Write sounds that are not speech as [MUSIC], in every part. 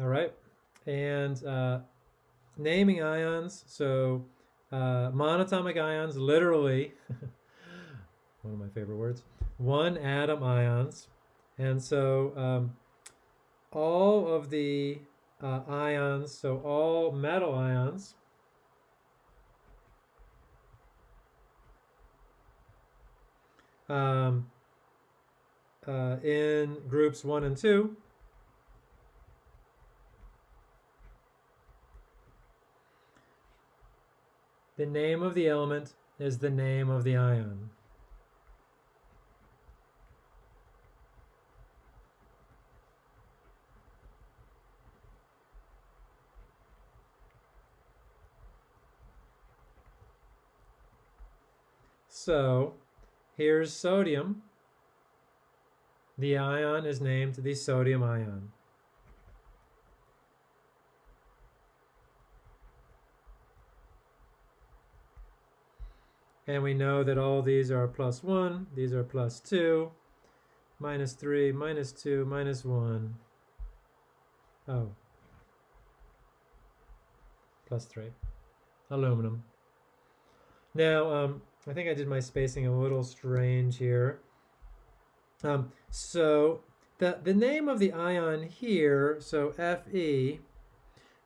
All right. And uh, naming ions. So uh, monatomic ions, literally, [LAUGHS] one of my favorite words, one atom ions. And so um, all of the uh, ions, so all metal ions, um, uh, in groups one and two, the name of the element is the name of the ion. So here's sodium. The ion is named the sodium ion. And we know that all these are plus 1, these are plus 2, minus 3, minus 2, minus 1. Oh, plus 3. Aluminum. Now, um, I think I did my spacing a little strange here. Um, so the, the name of the ion here, so Fe,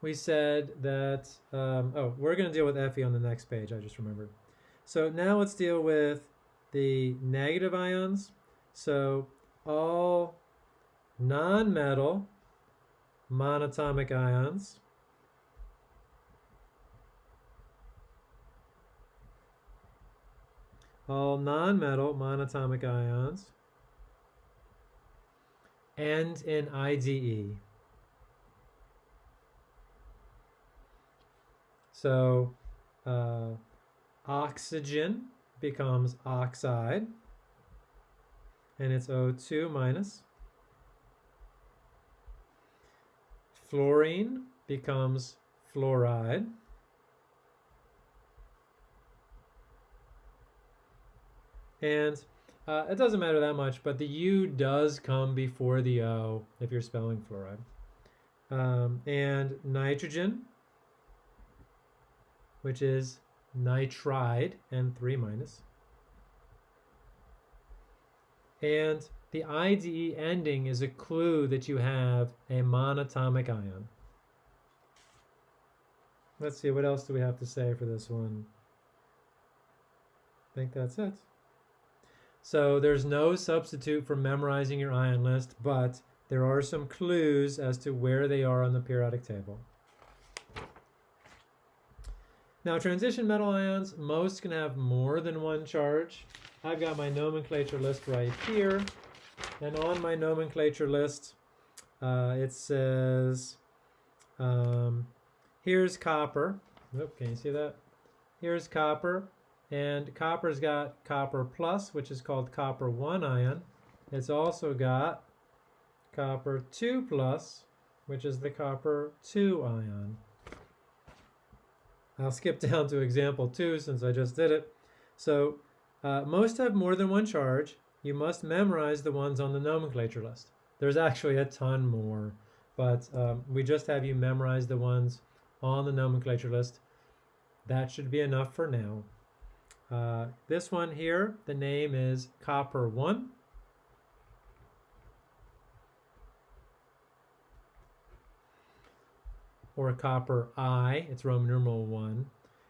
we said that, um, oh, we're going to deal with Fe on the next page, I just remembered. So now let's deal with the negative ions. So all non-metal monatomic ions all non-metal monatomic ions end in IDE. So uh, oxygen becomes oxide and it's O2 minus. Fluorine becomes fluoride. And uh, it doesn't matter that much, but the U does come before the O if you're spelling fluoride. Um, and nitrogen, which is nitride, N3 minus. And the IDE ending is a clue that you have a monatomic ion. Let's see, what else do we have to say for this one? I think that's it. So there's no substitute for memorizing your ion list, but there are some clues as to where they are on the periodic table. Now transition metal ions, most can have more than one charge. I've got my nomenclature list right here. And on my nomenclature list, uh, it says, um, here's copper. Oop, can you see that? Here's copper. And copper's got copper plus, which is called copper 1 ion. It's also got copper 2 plus, which is the copper 2 ion. I'll skip down to example 2 since I just did it. So uh, most have more than one charge. You must memorize the ones on the nomenclature list. There's actually a ton more, but um, we just have you memorize the ones on the nomenclature list. That should be enough for now. Uh, this one here, the name is copper 1. Or a copper I, it's Roman numeral 1.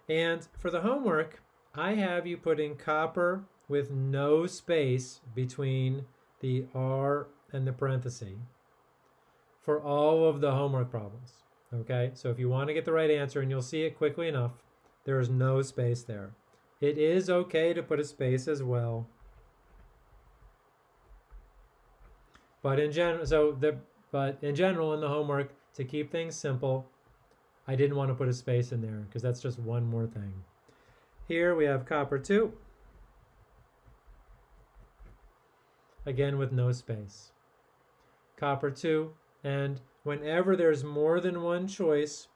And for the homework, I have you put in copper with no space between the R and the parenthesis for all of the homework problems. Okay, so if you want to get the right answer, and you'll see it quickly enough, there is no space there. It is okay to put a space as well. But in general, so the but in general in the homework to keep things simple, I didn't want to put a space in there because that's just one more thing. Here we have copper 2. Again with no space. Copper 2 and whenever there's more than one choice,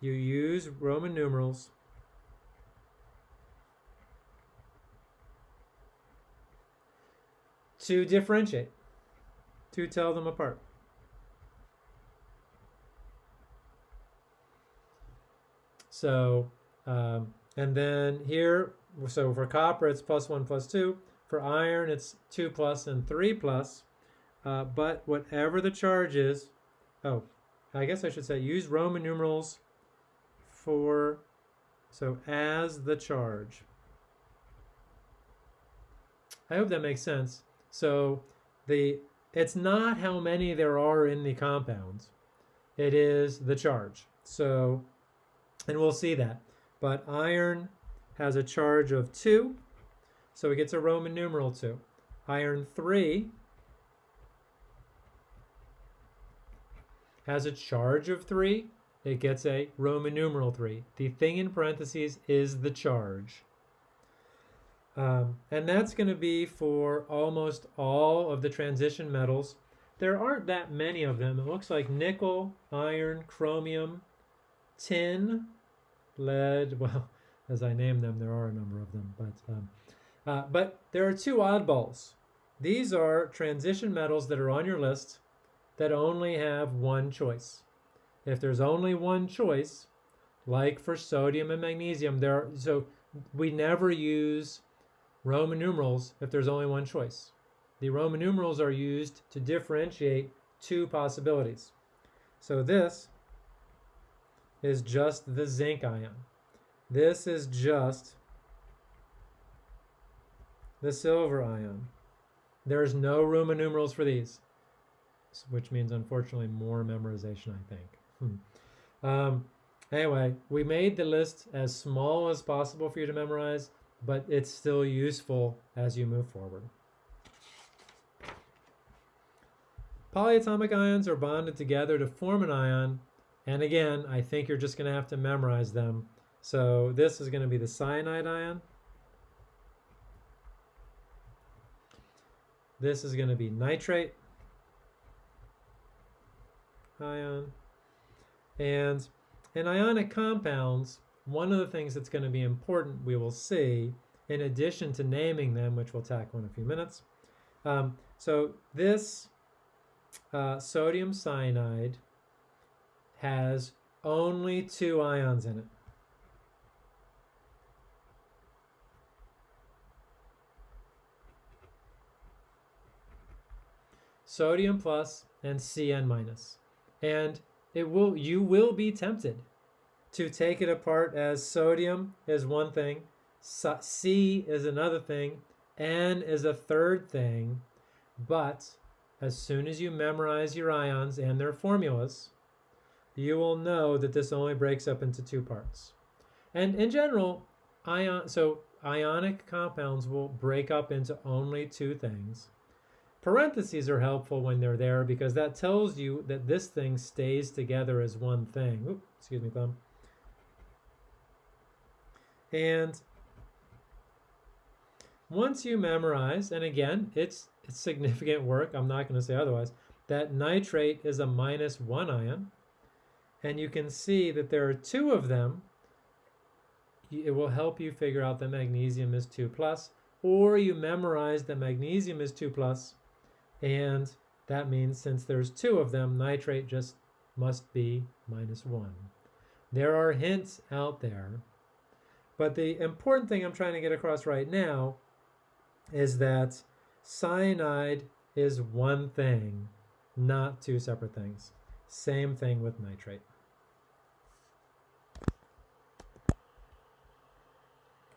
you use Roman numerals to differentiate, to tell them apart. So, um, and then here, so for copper, it's plus one, plus two. For iron, it's two plus and three plus. Uh, but whatever the charge is, oh, I guess I should say use Roman numerals for, so as the charge. I hope that makes sense. So the it's not how many there are in the compounds. It is the charge. So, and we'll see that. But iron has a charge of 2, so it gets a Roman numeral 2. Iron 3 has a charge of 3, it gets a Roman numeral 3. The thing in parentheses is the charge. Um, and that's going to be for almost all of the transition metals. There aren't that many of them. It looks like nickel, iron, chromium, tin, lead. [LAUGHS] Well, as I name them, there are a number of them. But, um, uh, but there are two oddballs. These are transition metals that are on your list that only have one choice. If there's only one choice, like for sodium and magnesium, there are, so we never use Roman numerals if there's only one choice. The Roman numerals are used to differentiate two possibilities. So this is just the zinc ion. This is just the silver ion. There's no Roman numerals for these, which means unfortunately more memorization, I think. Hmm. Um, anyway, we made the list as small as possible for you to memorize but it's still useful as you move forward. Polyatomic ions are bonded together to form an ion, and again, I think you're just going to have to memorize them. So this is going to be the cyanide ion. This is going to be nitrate ion. And in ionic compounds, one of the things that's going to be important we will see, in addition to naming them, which we'll tackle in a few minutes. Um, so this uh, sodium cyanide has only two ions in it. Sodium plus and Cn minus. And it will you will be tempted to take it apart as sodium is one thing, C is another thing, N is a third thing, but as soon as you memorize your ions and their formulas, you will know that this only breaks up into two parts. And in general, ion, so ionic compounds will break up into only two things. Parentheses are helpful when they're there because that tells you that this thing stays together as one thing. Excuse me, thumb. And once you memorize, and again, it's, it's significant work, I'm not going to say otherwise, that nitrate is a minus one ion, and you can see that there are two of them, it will help you figure out that magnesium is 2 plus, or you memorize that magnesium is 2 plus, and that means since there's two of them, nitrate just must be minus 1. There are hints out there but the important thing I'm trying to get across right now is that cyanide is one thing, not two separate things. Same thing with nitrate.